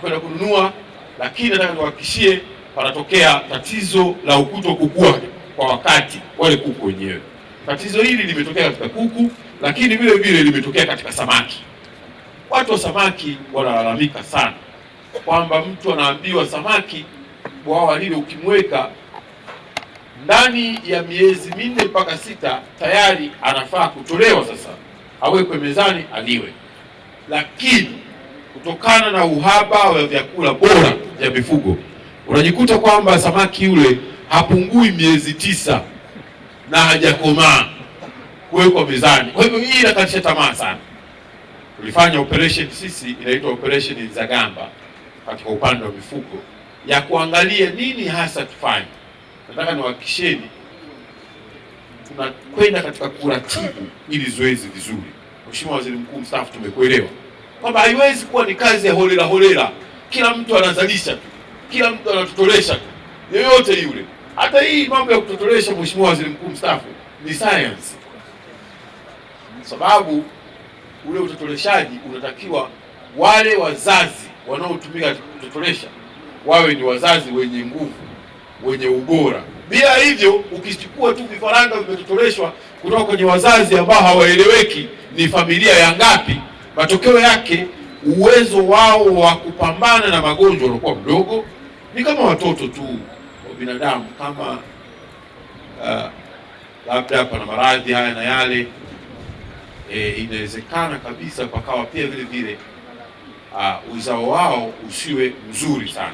kwenda kununua, lakini nataka niwahakikishie panatokea tatizo la ukuto kukua kwa wakati wale kuku wenyewe. Tatizo hili limetokea katika kuku, lakini vile vile limetokea katika samaki. Watu wa samaki wanalalamika sana kwamba mtu anaambiwa samaki bwawa lile ukimweka ndani ya miezi minne mpaka sita tayari anafaa kutolewa sasa awekwe mezani aliwe, lakini kutokana na uhaba wa vyakula bora vya mifugo unajikuta kwamba samaki yule hapungui miezi tisa na hajakomaa kuwekwa mezani. Kwa hivyo hii inakatisha tamaa sana. Tulifanya operation sisi inaitwa operation Nzagamba katika upande wa mifugo ya kuangalia nini hasa tufanye. Nataka niwahakikisheni tunakwenda katika kuratibu ili zoezi vizuri. Mheshimiwa Waziri Mkuu mstaafu, tumekuelewa kwamba haiwezi kuwa ni kazi ya holela holela, kila mtu anazalisha tu, kila mtu anatotolesha tu, yoyote yule. Hata hii mambo ya kutotolesha, Mheshimiwa Waziri Mkuu mstaafu, ni science, sababu ule utotoleshaji unatakiwa wale wazazi wanaotumika kutotolesha wawe ni wazazi wenye nguvu, wenye ubora. Bila hivyo, ukichukua tu vifaranga vimetotoleshwa kutoka kwenye wazazi ambao hawaeleweki ni familia ya ngapi, matokeo yake uwezo wao wa kupambana na magonjwa ulikuwa mdogo. Ni kama watoto tu wa binadamu, kama uh, labda pana maradhi haya na yale e, inawezekana kabisa pakawa pia vile vile uh, uzao wao usiwe mzuri sana.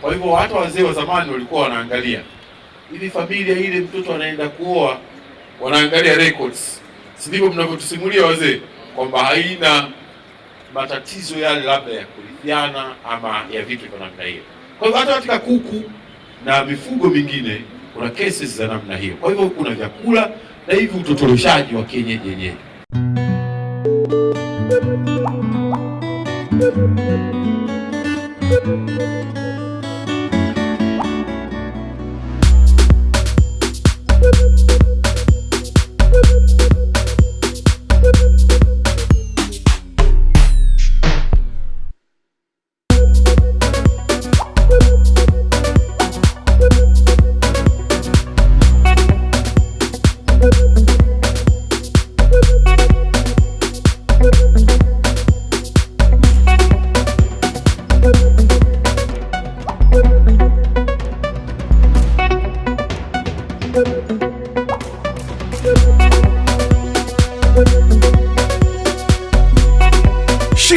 Kwa hivyo hata wazee wa zamani walikuwa wanaangalia ili familia ile mtoto anaenda kuoa, wanaangalia records, si ndivyo mnavyotusimulia wazee kwamba haina matatizo yale labda ya kurithiana ama ya vitu vya namna hiyo. Kwa hivyo hata katika kuku na mifugo mingine kuna cases za namna hiyo. Kwa hivyo kuna vyakula na hivi utotoleshaji wa kienyeji yenyewe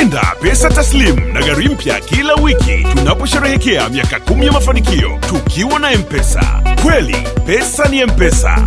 Shinda pesa taslim na gari mpya kila wiki tunaposherehekea miaka kumi ya mafanikio tukiwa na M-Pesa. Kweli pesa ni M-Pesa.